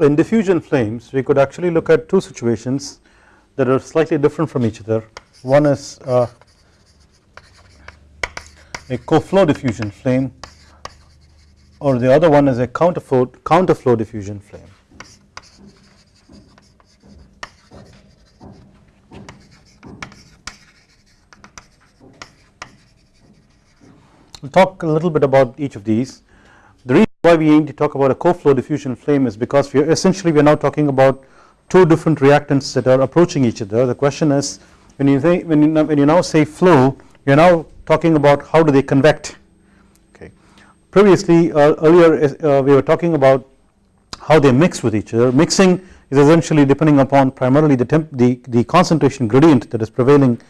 in diffusion flames we could actually look at two situations that are slightly different from each other one is uh, a co-flow diffusion flame or the other one is a counterflow counterflow diffusion flame We'll talk a little bit about each of these. Why we aim to talk about a co-flow diffusion flame is because we are essentially we are now talking about two different reactants that are approaching each other. The question is when you say when you, when you now say flow you are now talking about how do they convect okay. Previously uh, earlier uh, we were talking about how they mix with each other. Mixing is essentially depending upon primarily the temp the, the concentration gradient that is prevailing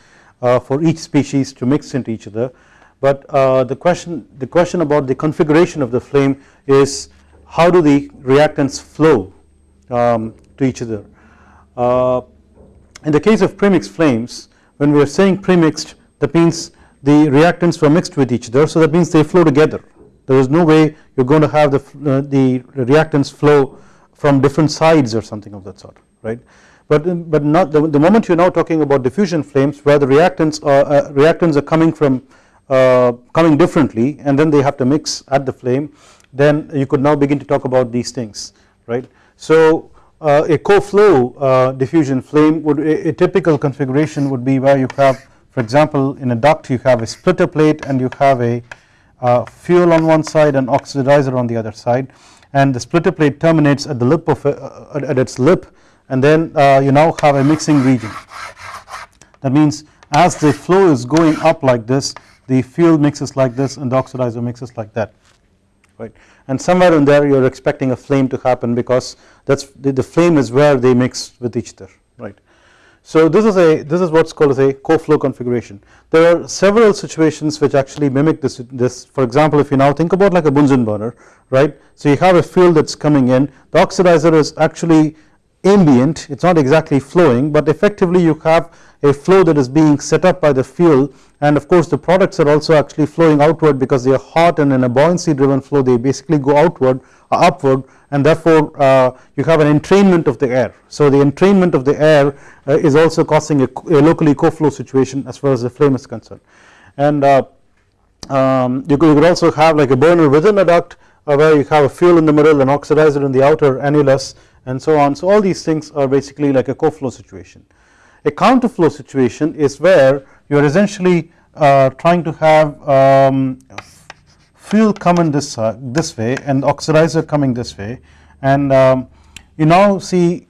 uh, for each species to mix into each other but uh, the question the question about the configuration of the flame is how do the reactants flow um, to each other. Uh, in the case of premixed flames when we are saying premixed that means the reactants were mixed with each other so that means they flow together there is no way you are going to have the, uh, the reactants flow from different sides or something of that sort right but but not the, the moment you are now talking about diffusion flames where the reactants are uh, reactants are coming from uh, coming differently and then they have to mix at the flame then you could now begin to talk about these things right. So uh, a co-flow uh, diffusion flame would a, a, typical configuration would be where you have for example in a duct you have a splitter plate and you have a uh, fuel on one side and oxidizer on the other side and the splitter plate terminates at the lip of a, uh, at its lip and then you now have a mixing region that means as the flow is going up like this the fuel mixes like this and the oxidizer mixes like that right? And somewhere in there you are expecting a flame to happen because that is the, the, flame is where they mix with each other right. So this is a this is what is called as a co-flow configuration. There are several situations which actually mimic this this. For example if you now think about like a Bunsen burner right? So you have a fuel that is coming in. The oxidizer is actually ambient it is not exactly flowing but effectively you have a flow that is being set up by the fuel and of course the products are also actually flowing outward because they are hot and in a buoyancy driven flow they basically go outward or upward and therefore uh, you have an entrainment of the air. So the entrainment of the air uh, is also causing a, a, locally co-flow situation as far as the flame is concerned and uh, um, you, could, you, could, also have like a burner within a duct uh, where you have a fuel in the middle and oxidizer in the outer annulus and so on. So all these things are basically like a co-flow situation. A counterflow situation is where you are essentially uh, trying to have um, fuel coming this uh, this way and oxidizer coming this way and um, you now see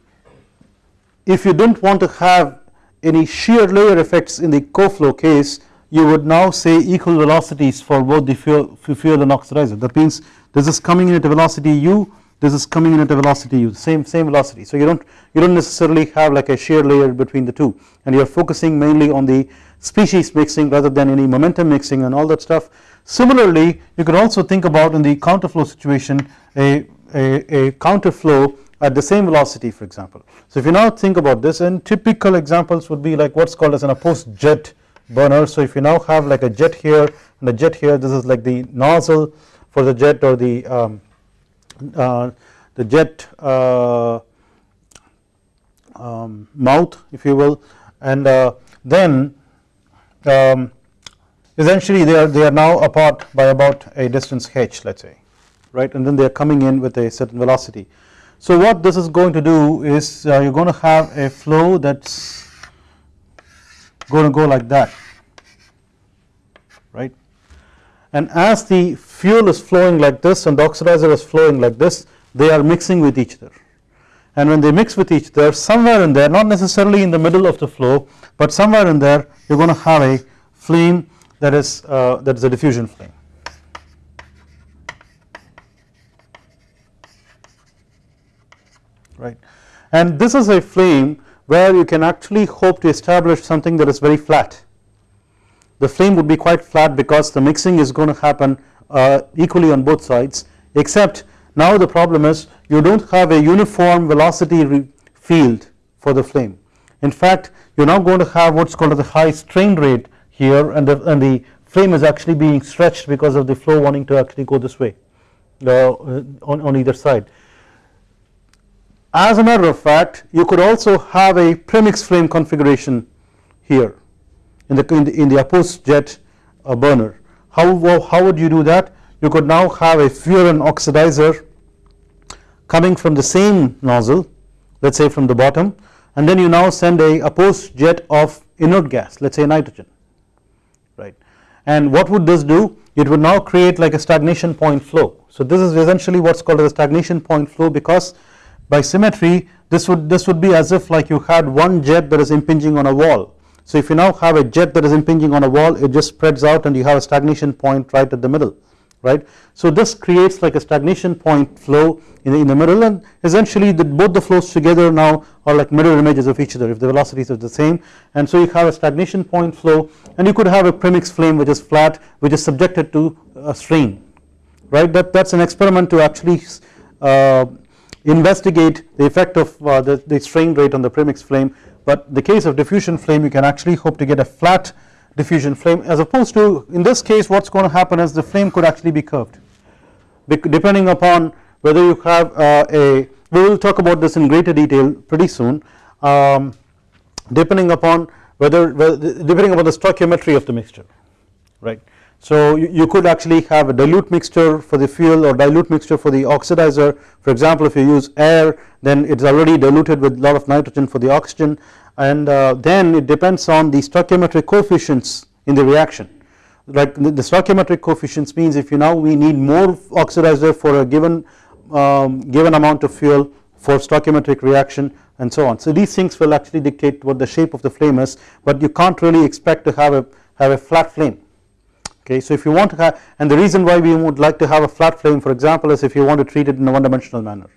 if you didn't want to have any shear layer effects in the co-flow case you would now say equal velocities for both the fuel, fuel and oxidizer that means this is coming in at a velocity u this is coming in at a velocity u same same velocity. So you don't you don't necessarily have like a shear layer between the two. And you are focusing mainly on the species mixing rather than any momentum mixing and all that stuff. Similarly you could also think about in the counterflow situation a, a, a counterflow at the same velocity for example. So if you now think about this and typical examples would be like what's called as an opposed jet burner. So if you now have like a jet here and a jet here this is like the nozzle for the jet or the um, uh, the jet uh, um, mouth if you will and uh, then um, essentially they are they are now apart by about a distance h let us say right and then they are coming in with a certain velocity. So what this is going to do is uh, you are going to have a flow that is going to go like that right and as the fuel is flowing like this and the oxidizer is flowing like this they are mixing with each other. And when they mix with each other somewhere in there not necessarily in the middle of the flow but somewhere in there you are going to have a flame that is uh, that is a diffusion flame. Right. And this is a flame where you can actually hope to establish something that is very flat the flame would be quite flat because the mixing is going to happen uh, equally on both sides except now the problem is you do not have a uniform velocity field for the flame. In fact you are now going to have what is called the high strain rate here and the, and the flame is actually being stretched because of the flow wanting to actually go this way uh, on, on either side. as a matter of fact you could also have a premix flame configuration here in the in the, in the opposed jet uh, burner. How, how would you do that? You could now have a furan oxidizer coming from the same nozzle let us say from the bottom and then you now send a opposed jet of inert gas let us say nitrogen right? And what would this do? It would now create like a stagnation point flow. So this is essentially what is called a stagnation point flow because by symmetry this would this would be as if like you had one jet that is impinging on a wall so if you now have a jet that is impinging on a wall it just spreads out and you have a stagnation point right at the middle right. So this creates like a stagnation point flow in the, in the middle and essentially the, both the flows together now are like mirror images of each other if the velocities are the same and so you have a stagnation point flow and you could have a premix flame which is flat which is subjected to a strain right that that is an experiment to actually uh, investigate the effect of uh, the, the strain rate on the premix flame but the case of diffusion flame you can actually hope to get a flat diffusion flame. As opposed to in this case what is going to happen is the flame could actually be curved. Depending upon whether you have uh, a we will talk about this in greater detail pretty soon. Um, depending upon whether, whether, depending upon the stoichiometry of the mixture right. So you, you, could actually have a dilute mixture for the fuel or dilute mixture for the oxidizer. For example if you use air then it is already diluted with a lot of nitrogen for the oxygen. And uh, then it depends on the stoichiometric coefficients in the reaction. Like the, the stoichiometric coefficients means if you now we need more oxidizer for a given um, given amount of fuel for stoichiometric reaction and so on. So these things will actually dictate what the shape of the flame is but you can't really expect to have a have a flat flame okay. So if you want to have and the reason why we would like to have a flat flame for example is if you want to treat it in a one dimensional manner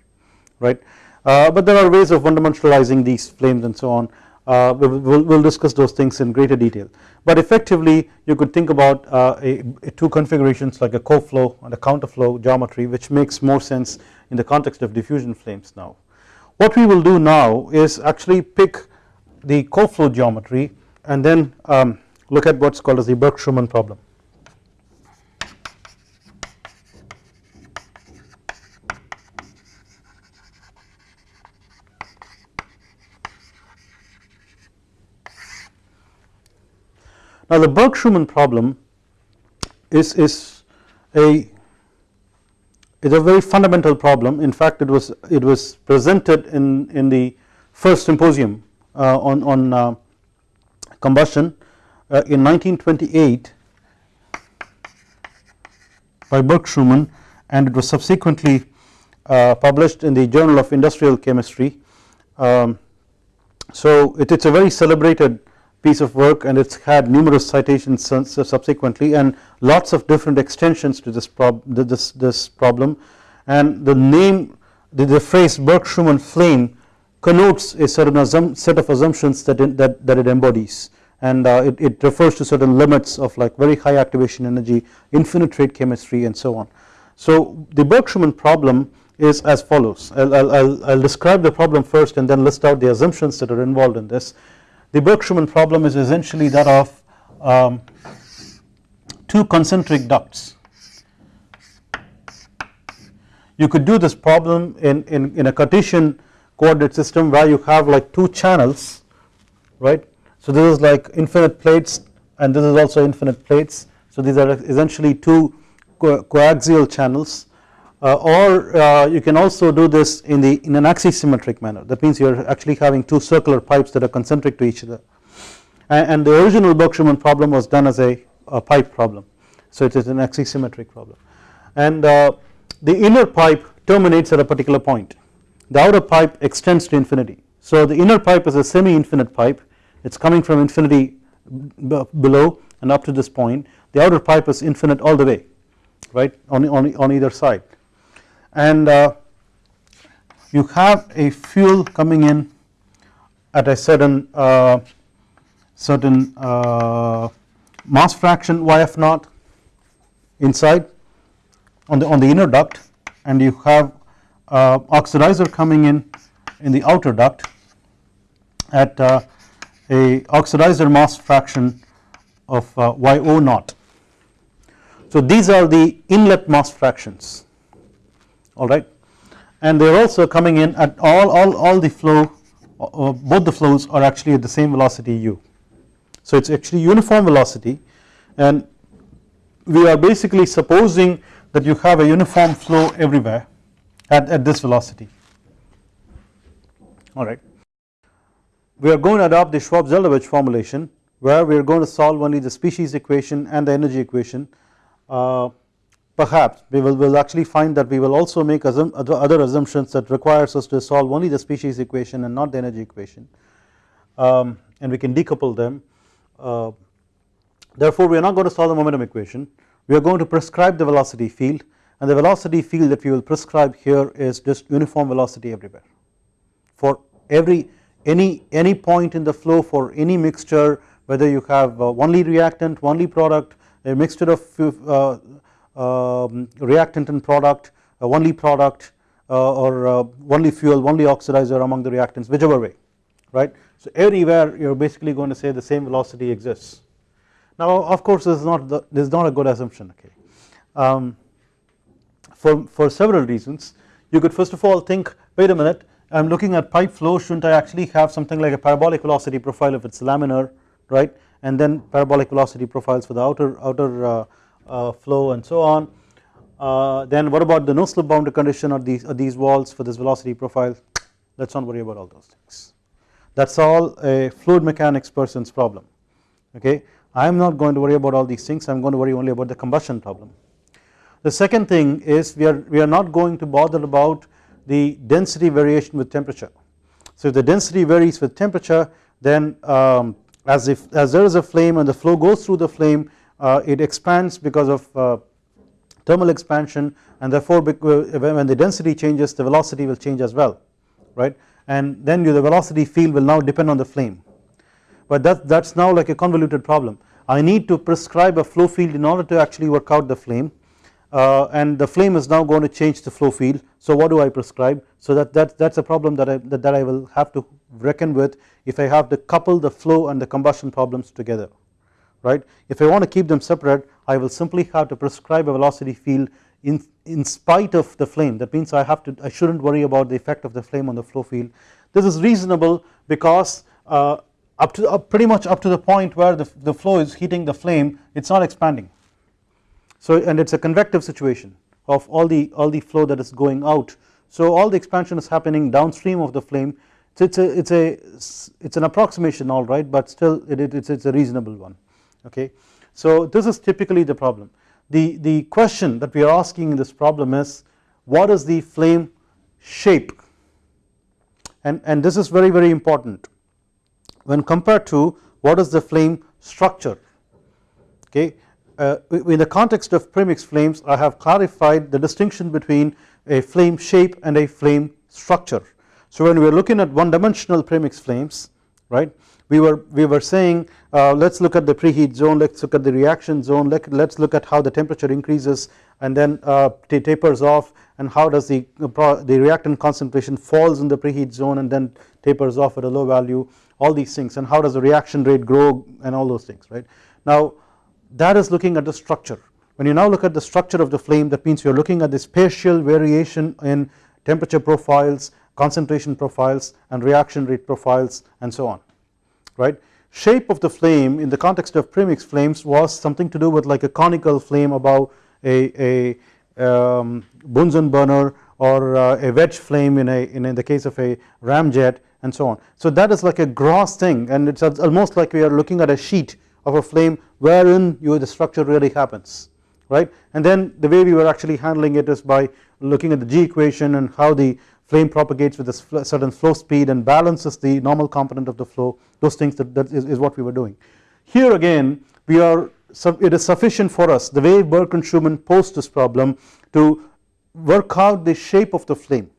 right uh, but there are ways of one dimensionalizing these flames and so on uh, we will we'll discuss those things in greater detail but effectively you could think about uh, a, a two configurations like a co-flow and a counterflow geometry which makes more sense in the context of diffusion flames now. What we will do now is actually pick the co-flow geometry and then um, look at what is called as the Burke-Schumann problem. Now the Burke-Schumann problem is, is a is a very fundamental problem. In fact it was it was presented in, in the first symposium uh, on, on uh, combustion uh, in 1928 by Burke-Schumann and it was subsequently uh, published in the journal of industrial chemistry. Um, so it, it's a very celebrated piece of work and it's had numerous citations subsequently and lots of different extensions to this, prob this, this problem. And the name the, the phrase Burke-Schumann flame connotes a certain set of assumptions that it, that, that it embodies. And uh, it, it refers to certain limits of like very high activation energy infinite rate chemistry and so on. So the Burke-Schumann problem is as follows. I'll, I'll, I'll describe the problem first and then list out the assumptions that are involved in this the Burke-Schumann problem is essentially that of um, two concentric ducts. You could do this problem in, in, in a Cartesian coordinate system where you have like two channels right. So this is like infinite plates and this is also infinite plates. So these are essentially two co coaxial channels uh, or uh, you can also do this in the in an axisymmetric manner. That means you are actually having two circular pipes that are concentric to each other. And, and the original Burke-Schumann problem was done as a, a, pipe problem. So it is an axisymmetric problem. And uh, the inner pipe terminates at a particular point. The outer pipe extends to infinity. So the inner pipe is a semi-infinite pipe. It is coming from infinity below and up to this point. The outer pipe is infinite all the way right on, on, on either side and uh, you have a fuel coming in at a certain uh, certain uh, mass fraction YF naught inside on the on the inner duct and you have uh, oxidizer coming in in the outer duct at uh, a oxidizer mass fraction of uh, YO naught. So these are the inlet mass fractions alright and they are also coming in at all all all the flow uh, both the flows are actually at the same velocity u. So it is actually uniform velocity. And we are basically supposing that you have a uniform flow everywhere at, at this velocity. Alright. We are going to adopt the Schwab-Zeldovich formulation where we are going to solve only the species equation and the energy equation uh, perhaps we will will actually find that we will also make assum other assumptions that requires us to solve only the species equation and not the energy equation. Um, and we can decouple them. Uh, therefore we are not going to solve the momentum equation. We are going to prescribe the velocity field. And the velocity field that we will prescribe here is just uniform velocity everywhere. For every any any point in the flow for any mixture whether you have only reactant only product a mixture of uh, reactant and product only product uh, or uh, only fuel only oxidizer among the reactants whichever way right? So everywhere you are basically going to say the same velocity exists. Now of course this is not the, this is not a good assumption okay? Um, for, for several reasons you could first of all think wait a minute I am looking at pipe flow shouldn't I actually have something like a parabolic velocity profile if it is laminar right? And then parabolic velocity profiles for the outer outer uh, uh, flow and so on. Uh, then what about the no slip boundary condition or these these walls for this velocity profile? Let us not worry about all those things. That is all a fluid mechanics person's problem okay? I am not going to worry about all these things. I am going to worry only about the combustion problem. The second thing is we are we are not going to bother about the density variation with temperature. So if the density varies with temperature then um, as if as there is a flame and the flow goes through the flame uh, it expands because of uh, thermal expansion and therefore uh, when the density changes the velocity will change as well right? And then the velocity field will now depend on the flame. But that that is now like a convoluted problem. I need to prescribe a flow field in order to actually work out the flame uh, and the flame is now going to change the flow field. So what do I prescribe? So that that that's a problem that I that, that I will have to reckon with if I have to couple the flow and the combustion problems together right? If I want to keep them separate I will simply have to prescribe a velocity field in in spite of the flame. That means I have to I shouldn't worry about the effect of the flame on the flow field. This is reasonable because uh, up to up pretty much up to the point where the, the flow is heating the flame it is not expanding. So and it is a convective situation of all the all the flow that is going out. So all the expansion is happening downstream of the flame. So it's a it's a it's an approximation all right but still it, it, it's, it's a reasonable one okay? So this is typically the problem. The the question that we are asking in this problem is what is the flame shape? And and this is very very important. When compared to what is the flame structure okay uh, in the context of premix flames I have clarified the distinction between a flame shape and a flame structure. So when we are looking at one dimensional premix flames right we were we were saying uh, let us look at the preheat zone let us look at the reaction zone let us look at how the temperature increases and then uh, tapers off and how does the uh, the reactant concentration falls in the preheat zone and then tapers off at a low value all these things and how does the reaction rate grow and all those things right? Now that is looking at the structure. When you now look at the structure of the flame that means you are looking at the spatial variation in temperature profiles concentration profiles and reaction rate profiles and so on right shape of the flame in the context of premix flames was something to do with like a conical flame above a, a um, Bunsen burner or uh, a wedge flame in a in, in the case of a ramjet and so on. So that is like a gross thing and it is almost like we are looking at a sheet of a flame wherein you the structure really happens right and then the way we were actually handling it is by looking at the G equation and how the flame propagates with a certain flow speed and balances the normal component of the flow those things that, that is, is what we were doing. Here again we are it is sufficient for us the way Burke and Schumann posed this problem to work out the shape of the flame.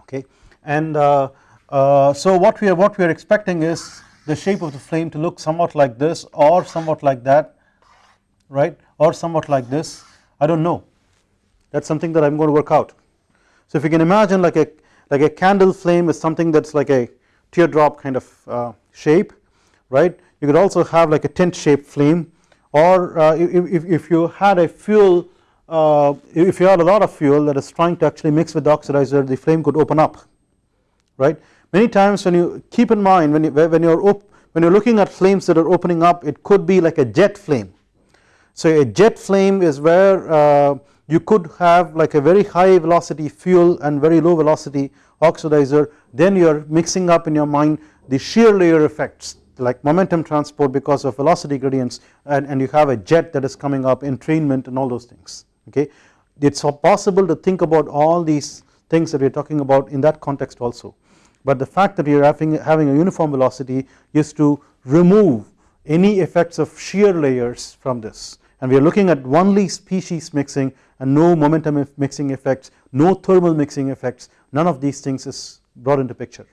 Okay? And uh, uh, so what we are what we are expecting is the shape of the flame to look somewhat like this or somewhat like that right? Or somewhat like this. I do not know. That is something that I am going to work out so if you can imagine like a like a candle flame is something that is like a teardrop kind of uh, shape right you could also have like a tent shaped flame or uh, if, if you had a fuel uh, if you had a lot of fuel that is trying to actually mix with the oxidizer the flame could open up right. Many times when you keep in mind when you when you're when you're looking at flames that are opening up it could be like a jet flame. So a jet flame is where uh, you could have like a very high velocity fuel and very low velocity oxidizer. Then you are mixing up in your mind the shear layer effects like momentum transport because of velocity gradients and, and you have a jet that is coming up entrainment and all those things okay. It is possible to think about all these things that we are talking about in that context also. But the fact that you are having, having a uniform velocity is to remove any effects of shear layers from this and we are looking at only species mixing and no momentum mixing effects no thermal mixing effects. None of these things is brought into picture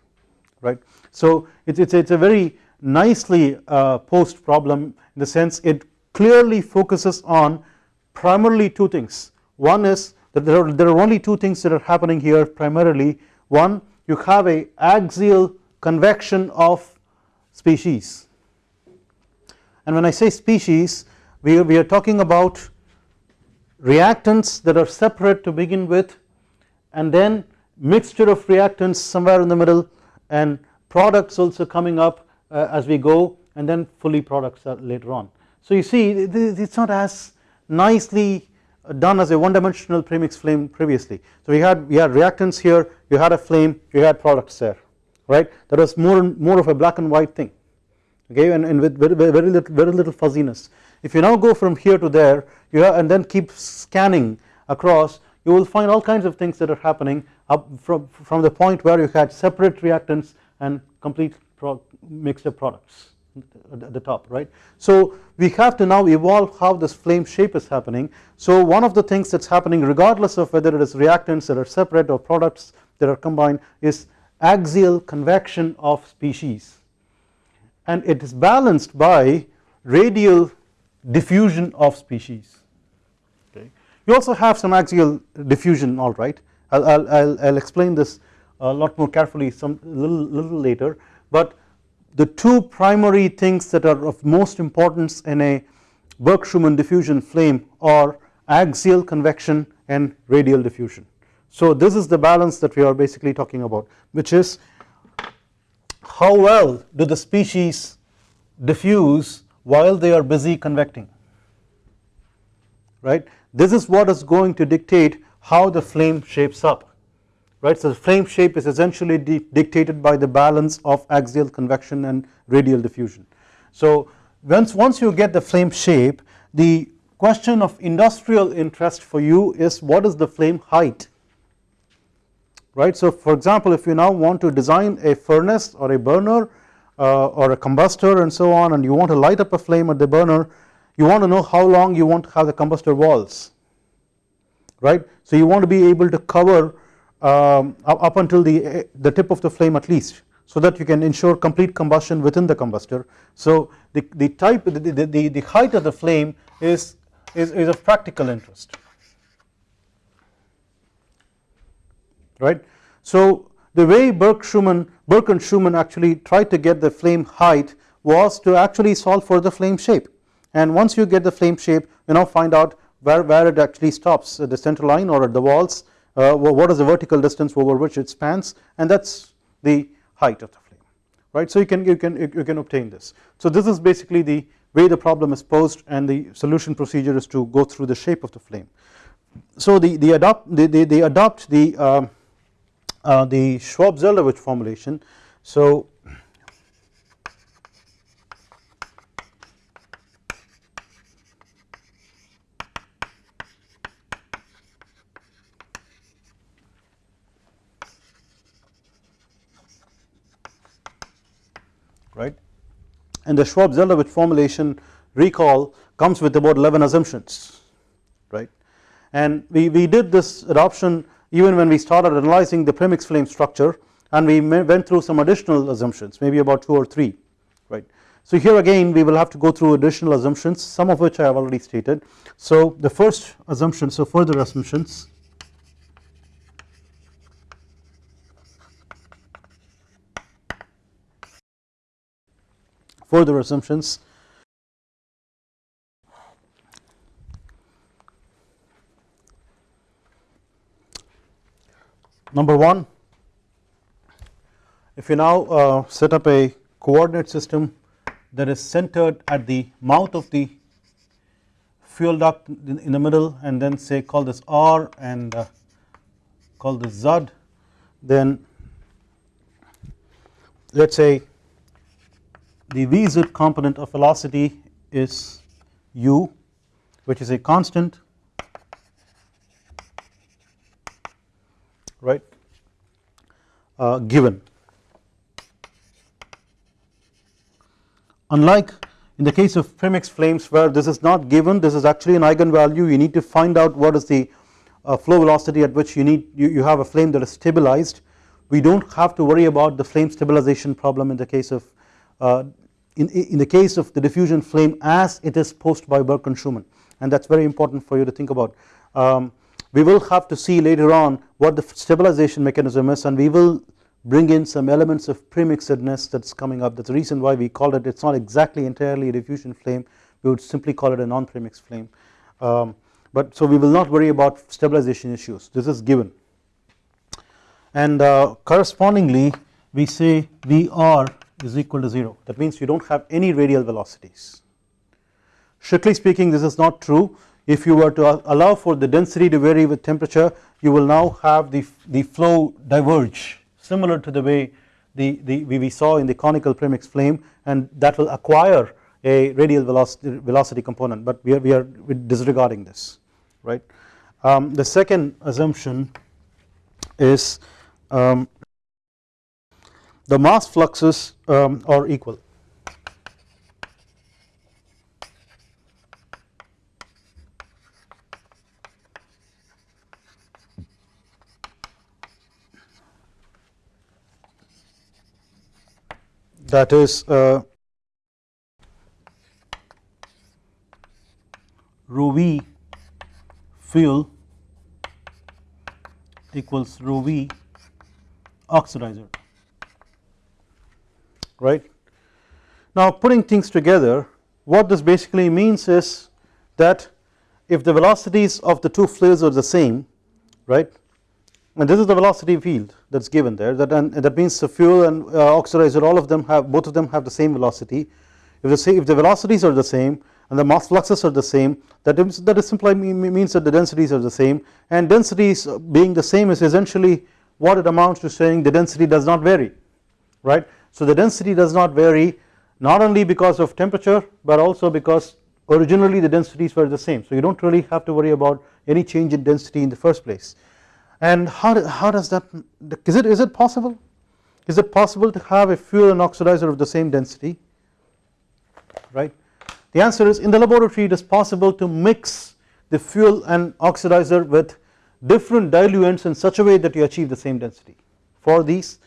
right. So it is it's a very nicely uh, posed problem in the sense it clearly focuses on primarily two things. One is that there are, there are only two things that are happening here primarily. One you have a axial convection of species. And when I say species we, we are talking about reactants that are separate to begin with and then mixture of reactants somewhere in the middle and products also coming up uh, as we go and then fully products later on. So you see it is not as nicely done as a one dimensional premix flame previously. So we had we had reactants here you had a flame you had products there right that was more more of a black and white thing okay and, and with very, very little very little fuzziness if you now go from here to there you and then keep scanning across you will find all kinds of things that are happening up from, from the point where you had separate reactants and complete pro mixture products at the top right. So we have to now evolve how this flame shape is happening so one of the things that is happening regardless of whether it is reactants that are separate or products that are combined is axial convection of species and it is balanced by radial diffusion of species okay. You also have some axial diffusion alright I will I'll, I'll explain this a lot more carefully some little, little later but the two primary things that are of most importance in a Burke-Schumann diffusion flame are axial convection and radial diffusion. So this is the balance that we are basically talking about which is how well do the species diffuse while they are busy convecting right? This is what is going to dictate how the flame shapes up right? So the flame shape is essentially dictated by the balance of axial convection and radial diffusion. So once once you get the flame shape the question of industrial interest for you is what is the flame height right? So for example if you now want to design a furnace or a burner uh, or a combustor and so on and you want to light up a flame at the burner you want to know how long you want to have the combustor walls right. So you want to be able to cover um, up until the, the tip of the flame at least so that you can ensure complete combustion within the combustor. So the, the type the, the, the height of the flame is, is, is of practical interest right. So the way Burke Schumann Burke and Schumann actually tried to get the flame height was to actually solve for the flame shape and once you get the flame shape you now find out where, where it actually stops at the center line or at the walls uh, what is the vertical distance over which it spans and that is the height of the flame right. So you can you can you can obtain this. So this is basically the way the problem is posed and the solution procedure is to go through the shape of the flame. So the, the adopt they, they, they adopt the uh, uh, the Schwab-Zeldovich formulation. So right and the Schwab-Zeldovich formulation recall comes with about 11 assumptions right and we, we did this adoption even when we started analyzing the premix flame structure and we went through some additional assumptions maybe about 2 or 3 right. So here again we will have to go through additional assumptions some of which I have already stated. So the first assumption so further assumptions further assumptions number 1 if you now uh, set up a coordinate system that is centered at the mouth of the fuel duct in the middle and then say call this R and uh, call this Z then let us say the Vz component of velocity is u which is a constant right? Uh, given. Unlike in the case of premix flames where this is not given this is actually an eigenvalue. You need to find out what is the uh, flow velocity at which you need you, you have a flame that is stabilized. We do not have to worry about the flame stabilization problem in the case of uh, in, in the case of the diffusion flame as it is posed by Burke and Schumann and that is very important for you to think about. Um, we will have to see later on what the stabilization mechanism is and we will bring in some elements of premixedness that is coming up. That is the reason why we call it it is not exactly entirely a diffusion flame. We would simply call it a non-premix flame. Um, but so we will not worry about stabilization issues. This is given. And uh, correspondingly we say Vr is equal to 0 that means you do not have any radial velocities. Strictly speaking this is not true if you were to allow for the density to vary with temperature you will now have the, the flow diverge similar to the way the, the we saw in the conical premix flame and that will acquire a radial velocity, velocity component but we are, we are disregarding this right. Um, the second assumption is um, the mass fluxes um, are equal that is uh, rho v fuel equals rho v oxidizer right. Now putting things together what this basically means is that if the velocities of the two fluids are the same right and this is the velocity field that is given there that and that means the fuel and uh, oxidizer all of them have both of them have the same velocity. If the if the velocities are the same and the mass fluxes are the same that is, that is simply means that the densities are the same. And densities being the same is essentially what it amounts to saying the density does not vary right? So the density does not vary not only because of temperature but also because originally the densities were the same. So you do not really have to worry about any change in density in the first place and how, how does that is it is it possible? Is it possible to have a fuel and oxidizer of the same density? Right? The answer is in the laboratory it is possible to mix the fuel and oxidizer with different diluents in such a way that you achieve the same density for these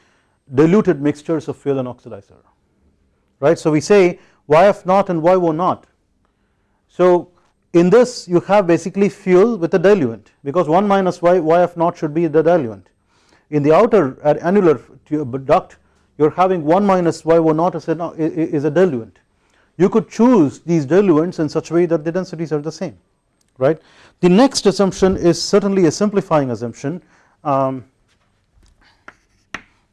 diluted mixtures of fuel and oxidizer. Right? So we say yf naught and yo naught. So in this you have basically fuel with a diluent because 1 minus y, yf naught should be the diluent. In the outer annular duct you are having 1 minus yo naught is a, is a diluent. You could choose these diluents in such a way that the densities are the same right. The next assumption is certainly a simplifying assumption um,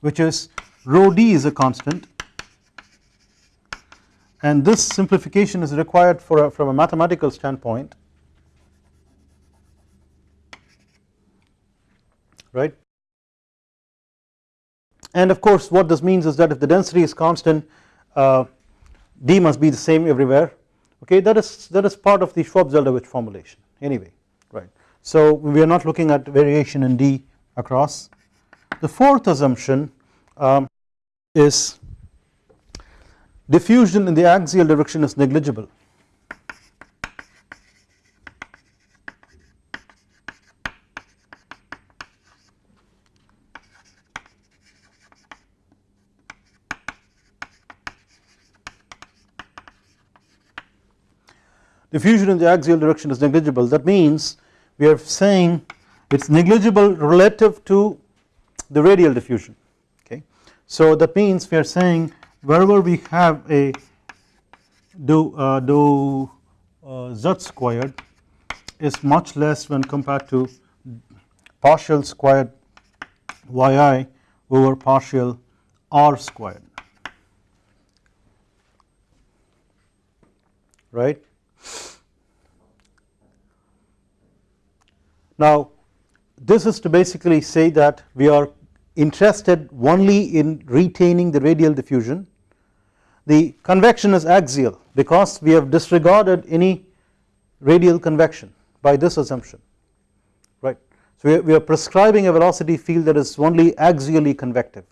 which is rho d is a constant and this simplification is required for a, from a mathematical standpoint. Right? And of course what this means is that if the density is constant uh, d must be the same everywhere. Okay that is that is part of the Schwab-Zeldovich formulation. Anyway right. So we are not looking at variation in d across. The fourth assumption um, is diffusion in the axial direction is negligible. Diffusion in the axial direction is negligible. That means we are saying it is negligible relative to the radial diffusion. Okay. So that means we are saying wherever we have a dou uh, dou uh, z squared is much less when compared to partial squared yi over partial r squared right. Now this is to basically say that we are interested only in retaining the radial diffusion the convection is axial because we have disregarded any radial convection by this assumption right. So we are prescribing a velocity field that is only axially convective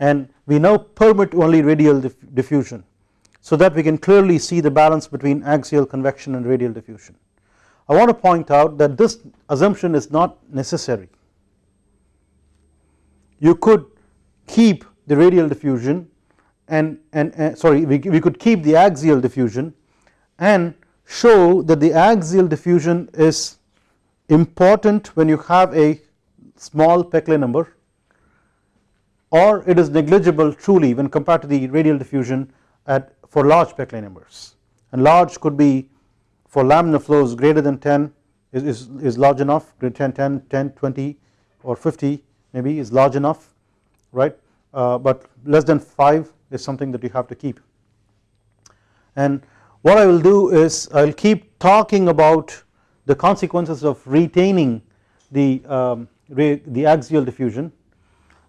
and we now permit only radial diffusion so that we can clearly see the balance between axial convection and radial diffusion. I want to point out that this assumption is not necessary you could keep the radial diffusion and, and, sorry we, we could keep the axial diffusion and show that the axial diffusion is important when you have a small Peclet number or it is negligible truly when compared to the radial diffusion at for large Peclet numbers. And large could be for laminar flows greater than 10 is, is, is large enough 10, 10, 10, 20 or 50 maybe is large enough right? Uh, but less than 5 is something that you have to keep. And what I will do is I will keep talking about the consequences of retaining the, um, the axial diffusion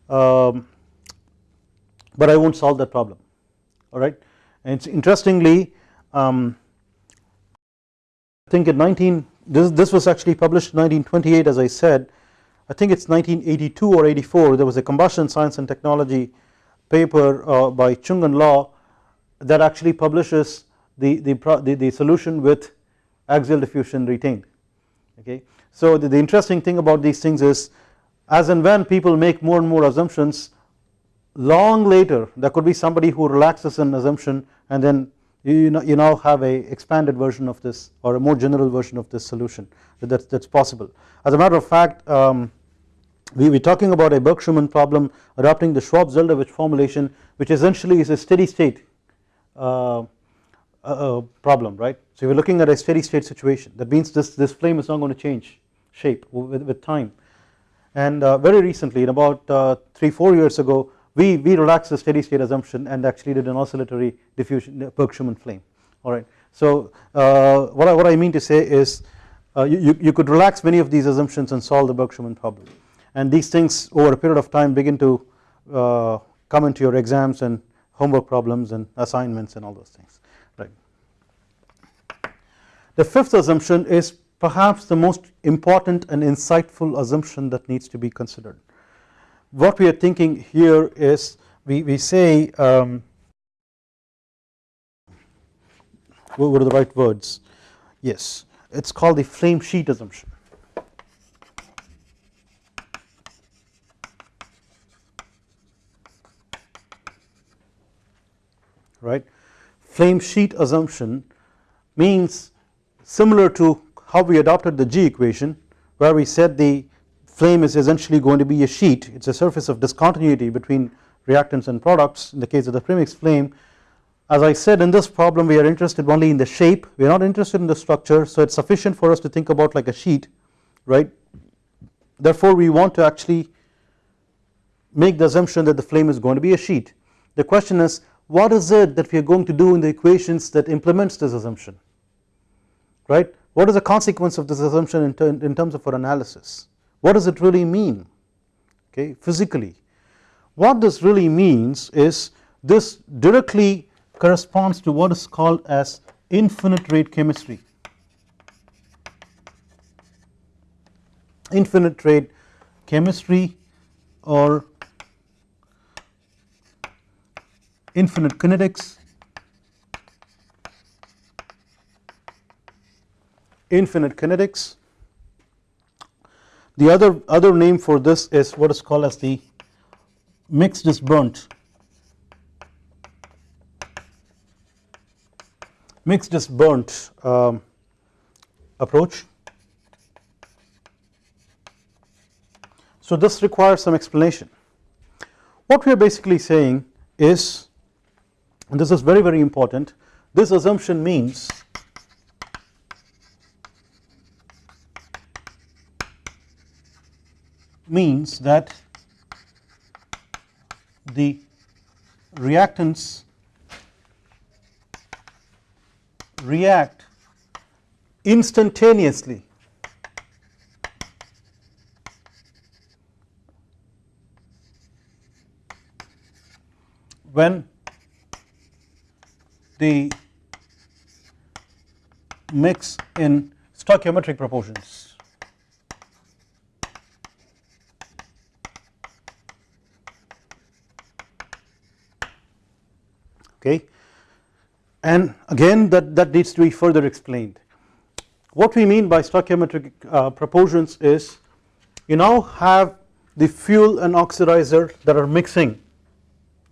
um, but I not solve that problem. Alright and it's interestingly um, I think in 19 this, this was actually published in 1928 as I said. I think it is 1982 or 84 there was a combustion science and technology paper uh, by Chung and Law that actually publishes the, the, the, the solution with axial diffusion retained okay. So the, the interesting thing about these things is as and when people make more and more assumptions long later there could be somebody who relaxes an assumption and then you, know, you now have a expanded version of this or a more general version of this solution that that's possible. As a matter of fact um, we were talking about a Burke-Schumann problem adopting the Schwab-Zeldovich formulation which essentially is a steady state uh, uh, problem right. So we are looking at a steady state situation that means this, this flame is not going to change shape with, with time and uh, very recently in about uh, 3 4 years ago we, we relaxed the steady state assumption and actually did an oscillatory diffusion Burke-Schumann flame alright. So uh, what, I, what I mean to say is uh, you, you could relax many of these assumptions and solve the Burke-Schumann problem and these things over a period of time begin to uh, come into your exams and homework problems and assignments and all those things right. The fifth assumption is perhaps the most important and insightful assumption that needs to be considered. What we are thinking here is we, we say um, what are the right words? Yes it is called the flame sheet assumption right? Flame sheet assumption means similar to how we adopted the G equation where we said the flame is essentially going to be a sheet. It is a surface of discontinuity between reactants and products. In the case of the premix flame as I said in this problem we are interested only in the shape. We are not interested in the structure so it is sufficient for us to think about like a sheet right? Therefore we want to actually make the assumption that the flame is going to be a sheet. The question is what is it that we are going to do in the equations that implements this assumption? Right? What is the consequence of this assumption in, in terms of our analysis? What does it really mean? Okay physically. What this really means is this directly corresponds to what is called as infinite rate chemistry. Infinite rate chemistry or infinite kinetics infinite kinetics the other, other name for this is what is called as the mixed is burnt mixed is burnt um, approach. So this requires some explanation. What we are basically saying is and this is very very important. This assumption means means that the reactants react instantaneously when the mix in stoichiometric proportions. Okay. And again that, that needs to be further explained. What we mean by stoichiometric uh, proportions is you now have the fuel and oxidizer that are mixing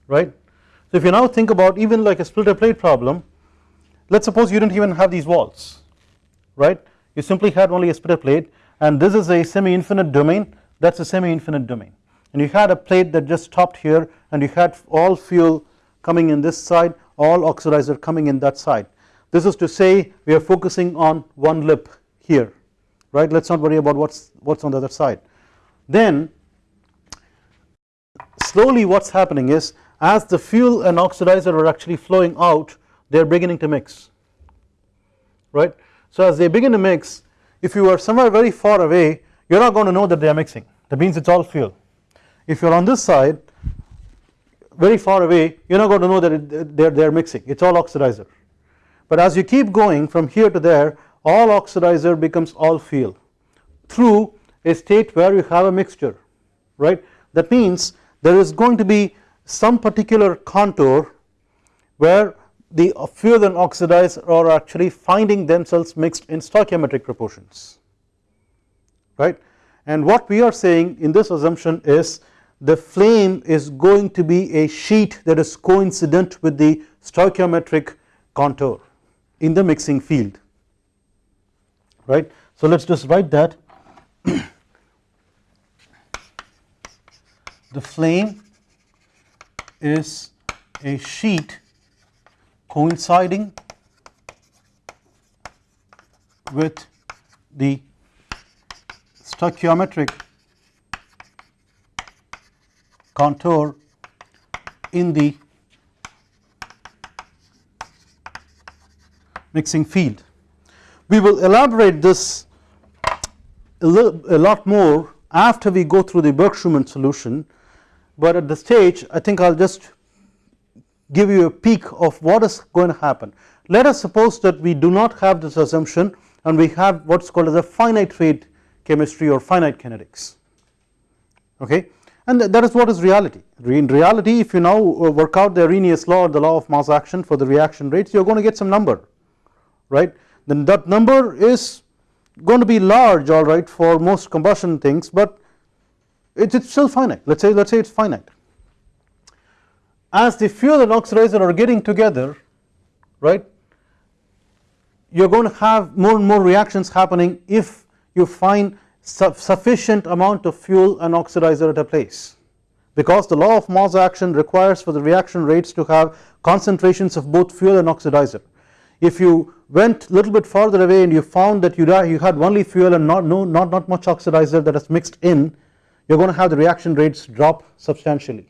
right. So if you now think about even like a splitter plate problem let us suppose you did not even have these walls right? You simply had only a splitter plate and this is a semi infinite domain. That is a semi infinite domain. And you had a plate that just stopped here and you had all fuel coming in this side all oxidizer coming in that side. This is to say we are focusing on one lip here right? Let us not worry about what is what is on the other side. Then slowly what is happening is as the fuel and oxidizer are actually flowing out they are beginning to mix right. So as they begin to mix if you are somewhere very far away you are not going to know that they are mixing that means it is all fuel. If you are on this side very far away you are not going to know that they are, they are mixing it is all oxidizer but as you keep going from here to there all oxidizer becomes all fuel through a state where you have a mixture right that means there is going to be some particular contour where the fuel and oxidizer are actually finding themselves mixed in stoichiometric proportions right? And what we are saying in this assumption is the flame is going to be a sheet that is coincident with the stoichiometric contour in the mixing field right? So let us just write that. The flame is a sheet coinciding with the stoichiometric contour in the mixing field. We will elaborate this a, little, a lot more after we go through the Burke-Schumann solution, but at the stage I think I will just give you a peek of what is going to happen. Let us suppose that we do not have this assumption and we have what is called as a finite rate chemistry or finite kinetics okay and that is what is reality. In reality if you now uh, work out the Arrhenius law or the law of mass action for the reaction rates you are going to get some number right then that number is going to be large alright for most combustion things but it is still finite. Let us say let us say it is finite. As the fuel and oxidizer are getting together right you are going to have more and more reactions happening if you find sufficient amount of fuel and oxidizer at a place. Because the law of mass action requires for the reaction rates to have concentrations of both fuel and oxidizer. If you went a little bit farther away and you found that you, you had only fuel and not, no, not, not much oxidizer that is mixed in you are going to have the reaction rates drop substantially.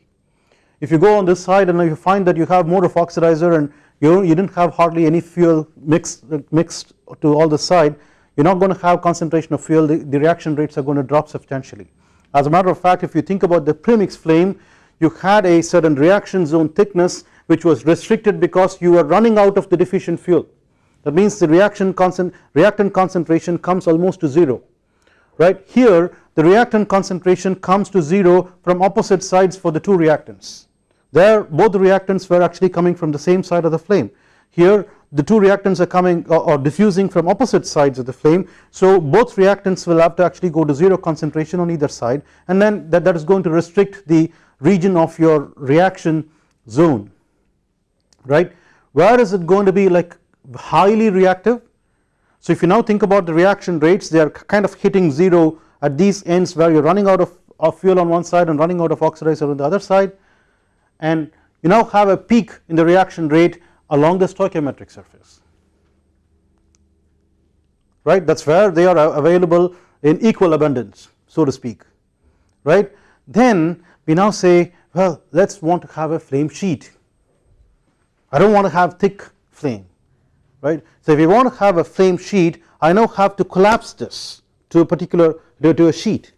If you go on this side and you find that you have more of oxidizer and you, you didn't have hardly any fuel mixed, mixed to all the side you are not going to have concentration of fuel. The, the reaction rates are going to drop substantially. As a matter of fact if you think about the premix flame you had a certain reaction zone thickness which was restricted because you were running out of the deficient fuel. That means the reaction concent reactant concentration comes almost to 0 right? Here the reactant concentration comes to 0 from opposite sides for the two reactants. There both the reactants were actually coming from the same side of the flame. Here the two reactants are coming or, diffusing from opposite sides of the flame. So both reactants will have to actually go to 0 concentration on either side and then that, that is going to restrict the region of your reaction zone. Right? Where is it going to be like highly reactive so if you now think about the reaction rates they are kind of hitting 0 at these ends where you are running out of, of fuel on one side and running out of oxidizer on the other side. And you now have a peak in the reaction rate along the stoichiometric surface. Right? That is where they are available in equal abundance so to speak. Right? Then we now say well let us want to have a flame sheet. I do not want to have thick flame right. So if you want to have a flame sheet I now have to collapse this to a particular to a sheet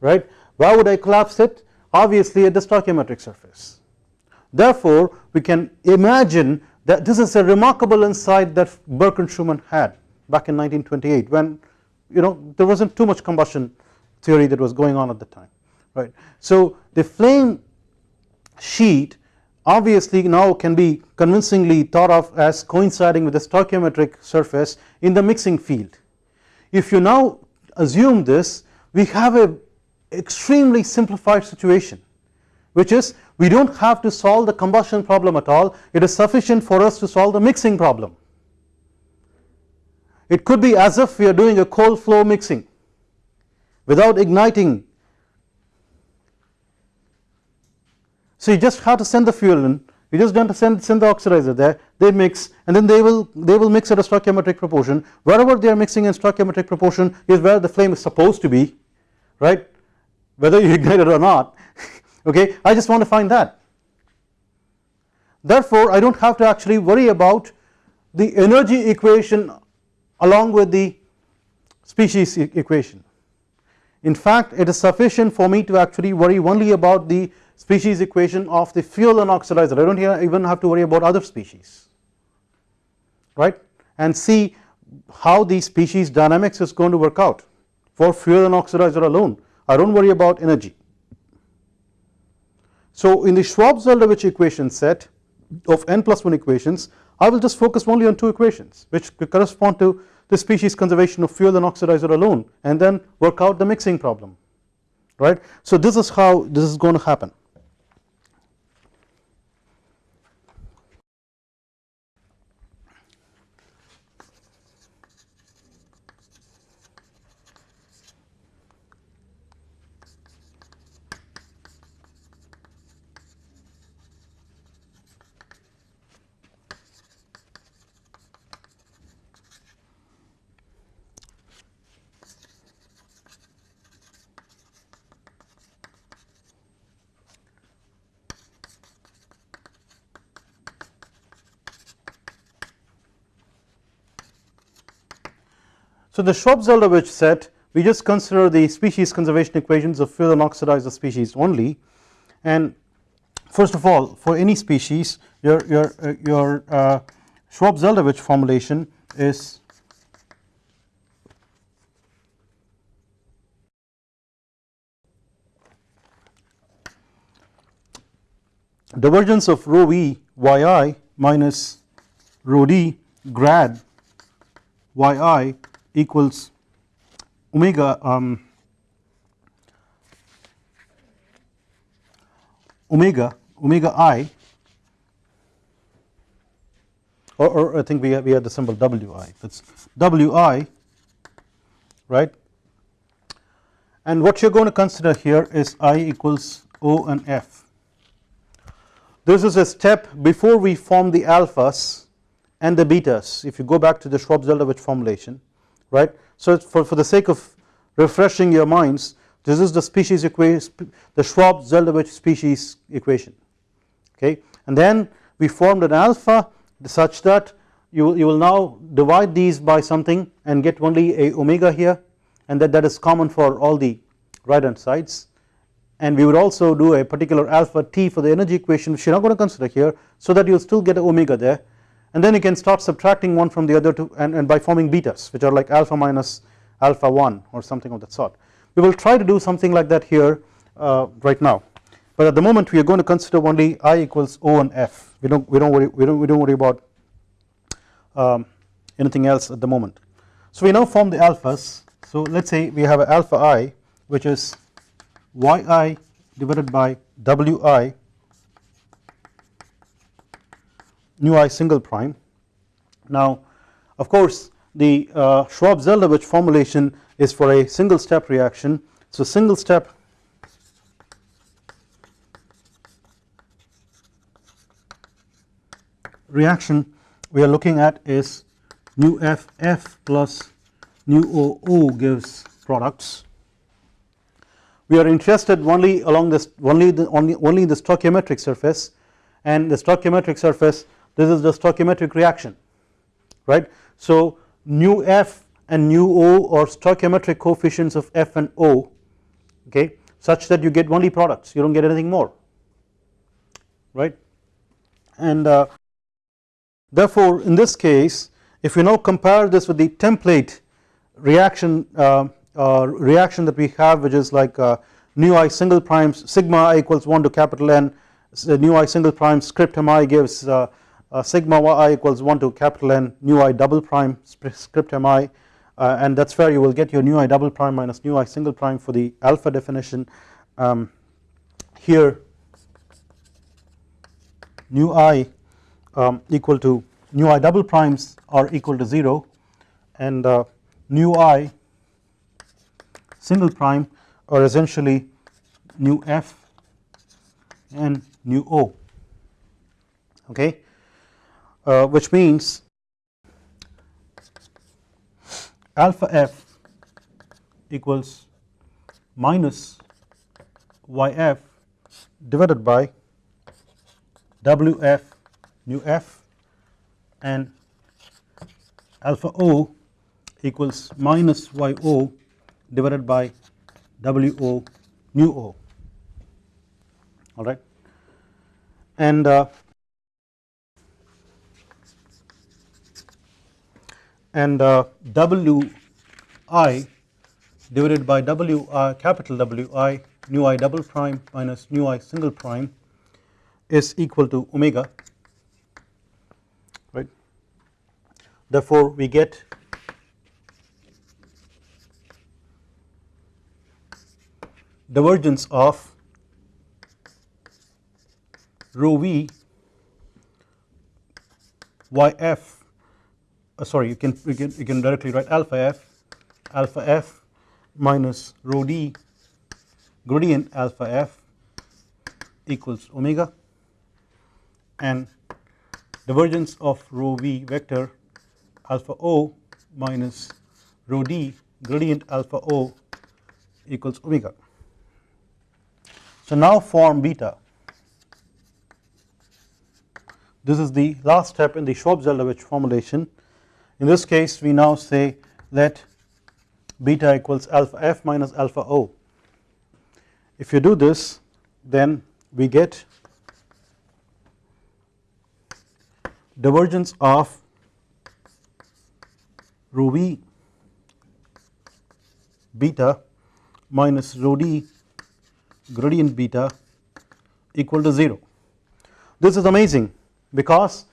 right why would I collapse it obviously at the stoichiometric surface therefore we can imagine that this is a remarkable insight that Burke and Schumann had back in 1928 when you know there was not too much combustion theory that was going on at the time right. So the flame sheet obviously now can be convincingly thought of as coinciding with the stoichiometric surface in the mixing field. If you now assume this we have a extremely simplified situation which is we do not have to solve the combustion problem at all it is sufficient for us to solve the mixing problem. It could be as if we are doing a cold flow mixing without igniting So you just have to send the fuel in. You just to send, send the oxidizer there. They mix and then they will they will mix at a stoichiometric proportion. Wherever they are mixing in stoichiometric proportion is where the flame is supposed to be right? Whether you ignite it or not okay? I just want to find that. Therefore I do not have to actually worry about the energy equation along with the species equation. In fact it is sufficient for me to actually worry only about the species equation of the fuel and oxidizer I do not even have to worry about other species right and see how the species dynamics is going to work out for fuel and oxidizer alone I do not worry about energy. So in the Schwab-Zeldovich equation set of n plus 1 equations I will just focus only on two equations which correspond to the species conservation of fuel and oxidizer alone and then work out the mixing problem right. So this is how this is going to happen. So the Schwab-Zeldovich set we just consider the species conservation equations of fuel and oxidizer species only. And first of all for any species your your uh, your uh, Schwab-Zeldovich formulation is divergence of rho v yi minus rho d grad yi equals omega um, omega omega i or, or I think we have, we have the symbol wi. That's wi right? And what you are going to consider here is i equals o and f. This is a step before we form the alphas and the betas. If you go back to the Schwab-Zeldovich formulation right. So for, for the sake of refreshing your minds this is the species equation the Schwab-Zeldovich species equation okay? And then we formed an alpha such that you will, you will now divide these by something and get only a omega here and that that is common for all the right hand sides. And we would also do a particular alpha t for the energy equation which you are not going to consider here so that you will still get omega there and then you can start subtracting one from the other two and, and by forming betas which are like alpha minus alpha 1 or something of that sort. We will try to do something like that here uh, right now but at the moment we are going to consider only i equals o and f we don't we don't worry we don't we don't worry about um, anything else at the moment. So we now form the alphas so let us say we have a alpha i which is yi divided by wi nu i single prime. Now of course the uh, Schwab-Zeldovich formulation is for a single step reaction. So single step. Reaction we are looking at is nu f f plus nu o o gives products. We we are interested only along this only the only only the stoichiometric surface. And the stoichiometric surface this is the stoichiometric reaction right. So nu f and nu o are stoichiometric coefficients of f and o okay such that you get only products you do not get anything more right and uh, therefore in this case if you now compare this with the template reaction uh, uh, reaction that we have which is like uh, nu i single prime sigma i equals 1 to capital N so nu i single prime script mi gives uh, sigma i equals 1 to capital N nu i double prime script mi uh, and that is where you will get your nu i double prime minus nu i single prime for the alpha definition. Um, here nu i um, equal to nu i double primes are equal to 0 and uh, nu i single prime are essentially nu f and nu o. Okay uh, which means alpha f equals minus yf divided by wf nu f and alpha o equals minus yo divided by wo nu o. All right? And uh, and uh, wi divided by wi capital wi nu i double prime minus nu i single prime is equal to omega. Right? Therefore we get divergence of rho v yf uh, sorry you can, you can you can directly write alpha f alpha f minus rho d gradient alpha f equals omega and divergence of rho v vector alpha o minus rho d gradient alpha o equals omega. So now form beta. This is the last step in the Schwab-Zeldovich formulation in this case we now say let beta equals alpha f minus alpha o if you do this then we get divergence of rho v beta minus rho d gradient beta equal to 0. This is amazing because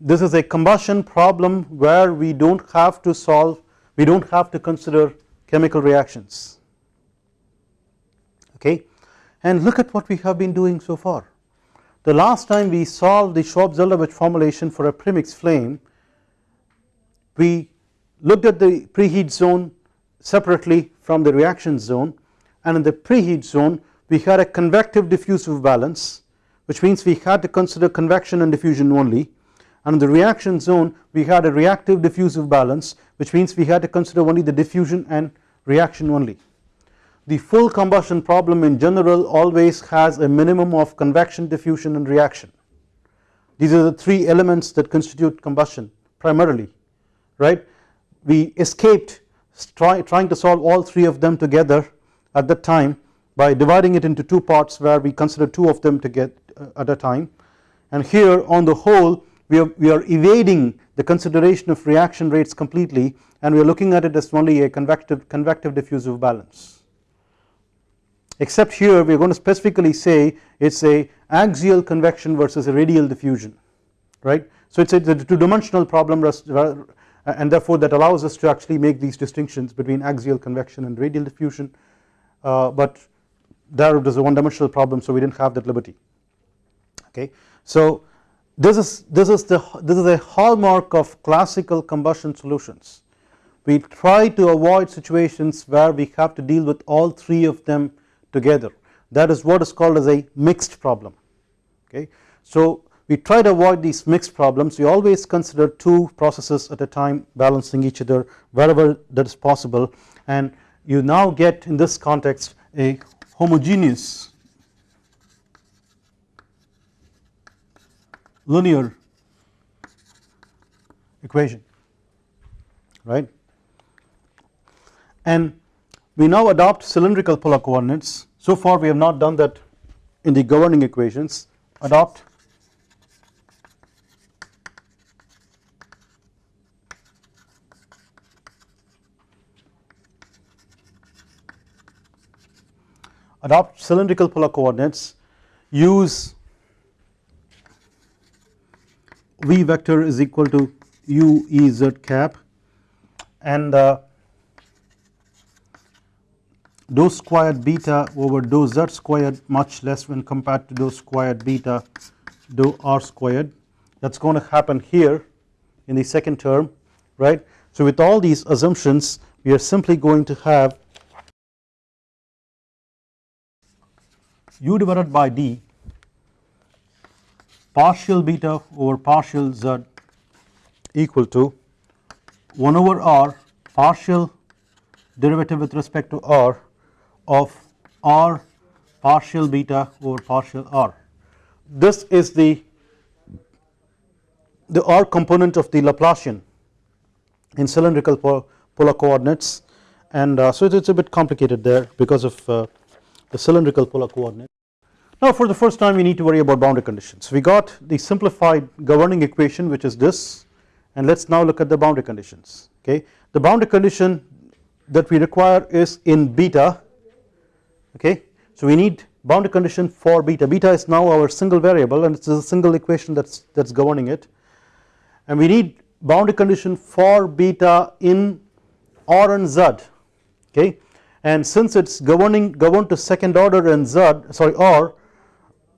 this is a combustion problem where we do not have to solve we do not have to consider chemical reactions okay and look at what we have been doing so far. The last time we solved the Schwab-Zeldovich formulation for a premix flame we looked at the preheat zone separately from the reaction zone and in the preheat zone we had a convective diffusive balance which means we had to consider convection and diffusion only and in the reaction zone we had a reactive diffusive balance which means we had to consider only the diffusion and reaction only. The full combustion problem in general always has a minimum of convection diffusion and reaction. These are the three elements that constitute combustion primarily right? We escaped try, trying to solve all three of them together at that time by dividing it into two parts where we consider two of them to get uh, at a time. And here on the whole we are, we are evading the consideration of reaction rates completely and we are looking at it as only a convective, convective diffusive balance except here we are going to specifically say it is a axial convection versus a radial diffusion right. So it is a two dimensional problem and therefore that allows us to actually make these distinctions between axial convection and radial diffusion uh, but there it is a one dimensional problem so we did not have that liberty okay. So this is this is the this is a hallmark of classical combustion solutions. We try to avoid situations where we have to deal with all three of them together. That is what is called as a mixed problem. Okay. So we try to avoid these mixed problems. We always consider two processes at a time balancing each other wherever that is possible. And you now get in this context a homogeneous linear equation right? And we now adopt cylindrical polar coordinates. So far we have not done that in the governing equations. Adopt adopt cylindrical polar coordinates. Use v vector is equal to u e z cap and uh, dou squared beta over dou z squared much less when compared to dou squared beta dou r squared that is going to happen here in the second term right. So with all these assumptions we are simply going to have u divided by d partial beta over partial z equal to 1 over r partial derivative with respect to r of r partial beta over partial r. This is the the r component of the Laplacian in cylindrical polar coordinates and uh, so it is a bit complicated there because of uh, the cylindrical polar coordinate. Now for the first time we need to worry about boundary conditions. We got the simplified governing equation which is this and let us now look at the boundary conditions okay. The boundary condition that we require is in beta okay. So we need boundary condition for beta, beta is now our single variable and it is a single equation that is that is governing it and we need boundary condition for beta in R and Z okay and since it is governing governed to second order in Z sorry R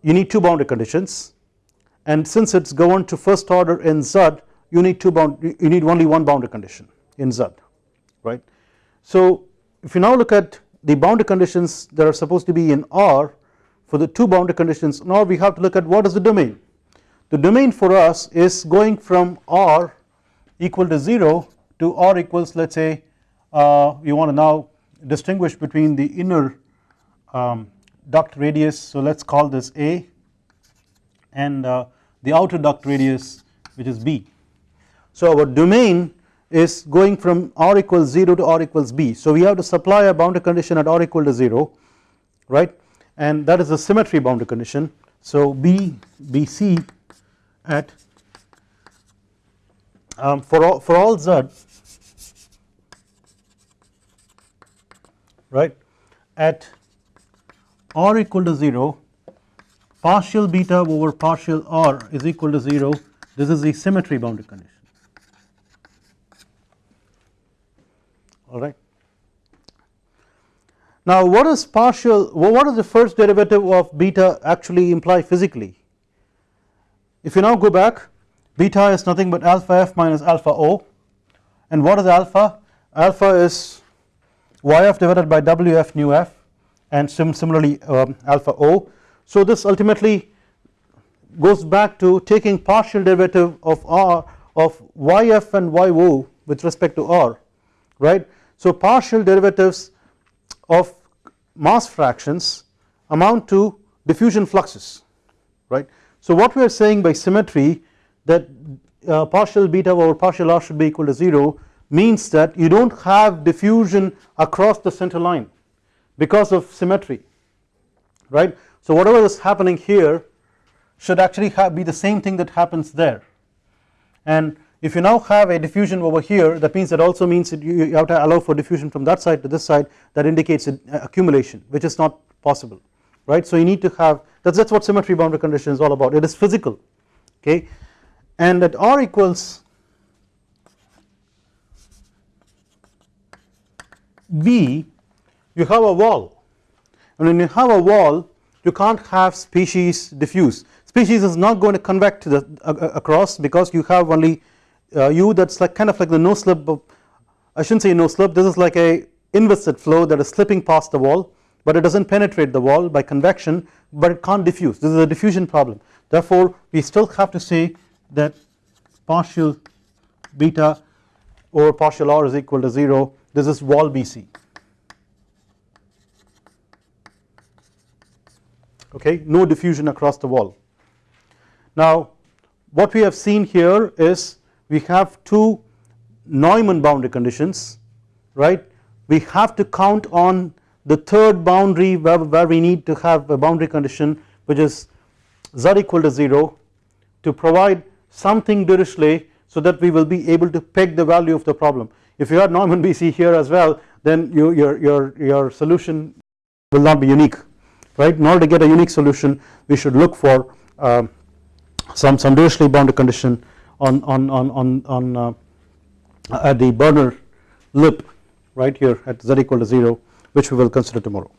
you need two boundary conditions and since it is governed to first order in Z you need two bound you need only one boundary condition in Z right. So if you now look at the boundary conditions that are supposed to be in R for the two boundary conditions now we have to look at what is the domain. The domain for us is going from R equal to 0 to R equals let us say uh, we want to now distinguish between the inner um, duct radius. So let us call this A and uh, the outer duct radius which is B. So our domain is going from r equals 0 to r equals b. So we have to supply a boundary condition at r equal to 0 right? And that is a symmetry boundary condition. So b bc at um, for all for all z right at r equal to 0 partial beta over partial r is equal to 0 this is the symmetry boundary condition. Alright. Now what is partial what does the first derivative of beta actually imply physically? If you now go back beta is nothing but alpha f minus alpha o. And what is alpha? Alpha is yf divided by wf nu f and sim similarly um, alpha o. So this ultimately goes back to taking partial derivative of r of yf and yo with respect to r right. So partial derivatives of mass fractions amount to diffusion fluxes right. So what we are saying by symmetry that uh, partial beta over partial r should be equal to 0 means that you do not have diffusion across the center line because of symmetry right. So whatever is happening here should actually have be the same thing that happens there and if you now have a diffusion over here that means that also means that you have to allow for diffusion from that side to this side that indicates uh, accumulation which is not possible right. So you need to have that is what symmetry boundary condition is all about it is physical okay and at r equals B you have a wall. And when you have a wall you can't have species diffuse. Species is not going to convect the, uh, across because you have only uh, that is like kind of like the no slip of, I should not say no slip this is like a inviscid flow that is slipping past the wall but it does not penetrate the wall by convection but it can't diffuse. This is a diffusion problem. Therefore we still have to say that partial beta over partial r is equal to 0 this is wall BC okay no diffusion across the wall. Now what we have seen here is we have two Neumann boundary conditions right we have to count on the third boundary where, where we need to have a boundary condition which is z equal to 0 to provide something Dirichlet so that we will be able to peg the value of the problem. If you had Neumann BC here as well then you, your, your, your solution will not be unique right in order to get a unique solution we should look for uh, some, some Dirichlet boundary condition on, on, on, on, on uh, at the burner lip right here at z equal to 0 which we will consider tomorrow.